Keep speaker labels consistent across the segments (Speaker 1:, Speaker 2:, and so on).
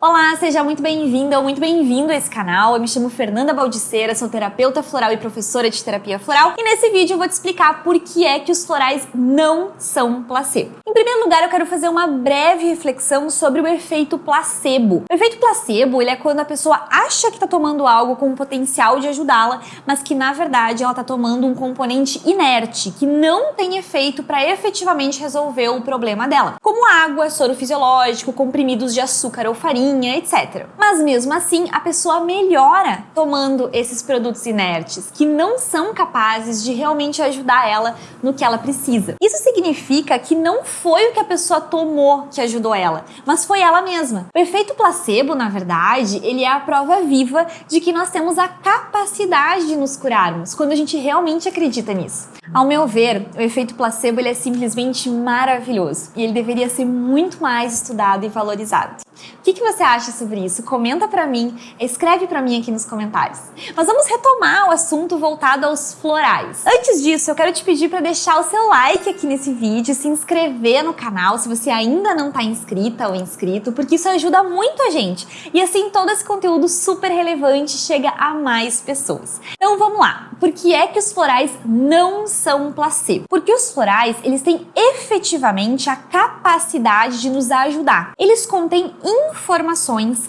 Speaker 1: Olá, seja muito bem-vinda ou muito bem-vindo a esse canal. Eu me chamo Fernanda Baldiceira, sou terapeuta floral e professora de terapia floral e nesse vídeo eu vou te explicar por que é que os florais não são placebo. Em primeiro lugar, eu quero fazer uma breve reflexão sobre o efeito placebo. O efeito placebo ele é quando a pessoa acha que está tomando algo com o potencial de ajudá-la, mas que na verdade ela está tomando um componente inerte, que não tem efeito para efetivamente resolver o problema dela, como água, soro fisiológico, comprimidos de açúcar ou farinha, etc. Mas mesmo assim, a pessoa melhora tomando esses produtos inertes, que não são capazes de realmente ajudar ela no que ela precisa. Isso significa que não foi o que a pessoa tomou que ajudou ela, mas foi ela mesma. O efeito placebo, na verdade, ele é a prova viva de que nós temos a capacidade de nos curarmos, quando a gente realmente acredita nisso. Ao meu ver, o efeito placebo ele é simplesmente maravilhoso e ele deveria ser muito mais estudado e valorizado. Que, que você acha sobre isso? Comenta pra mim, escreve pra mim aqui nos comentários. Mas vamos retomar o assunto voltado aos florais. Antes disso, eu quero te pedir para deixar o seu like aqui nesse vídeo, se inscrever no canal se você ainda não está inscrita ou inscrito, porque isso ajuda muito a gente. E assim todo esse conteúdo super relevante chega a mais pessoas. Então vamos lá. Por que é que os florais não são placebo? Porque os florais, eles têm efetivamente a capacidade de nos ajudar. Eles contêm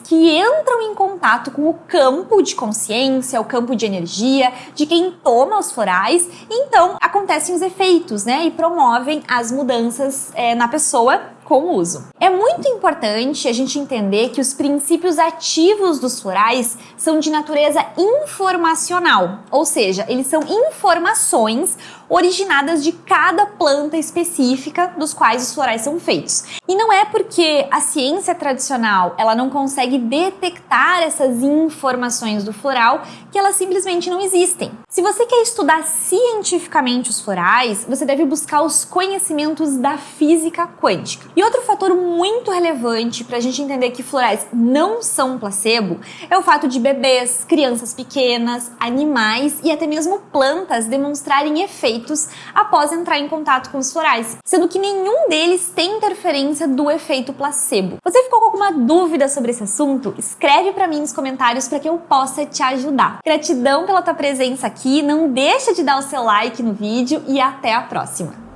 Speaker 1: que entram em contato com o campo de consciência, o campo de energia de quem toma os florais, então acontecem os efeitos, né? E promovem as mudanças é, na pessoa com o uso. É muito importante a gente entender que os princípios ativos dos florais são de natureza informacional, ou seja, eles são informações originadas de cada planta específica dos quais os florais são feitos. E não é porque a ciência tradicional ela não consegue detectar essas informações do floral que elas simplesmente não existem. Se você quer estudar cientificamente os florais, você deve buscar os conhecimentos da física quântica. E outro fator muito relevante para a gente entender que florais não são placebo é o fato de bebês, crianças pequenas, animais e até mesmo plantas demonstrarem efeitos após entrar em contato com os florais, sendo que nenhum deles tem interferência do efeito placebo. Você ficou com alguma dúvida sobre esse assunto? Escreve para mim nos comentários para que eu possa te ajudar. Gratidão pela tua presença aqui, não deixa de dar o seu like no vídeo e até a próxima!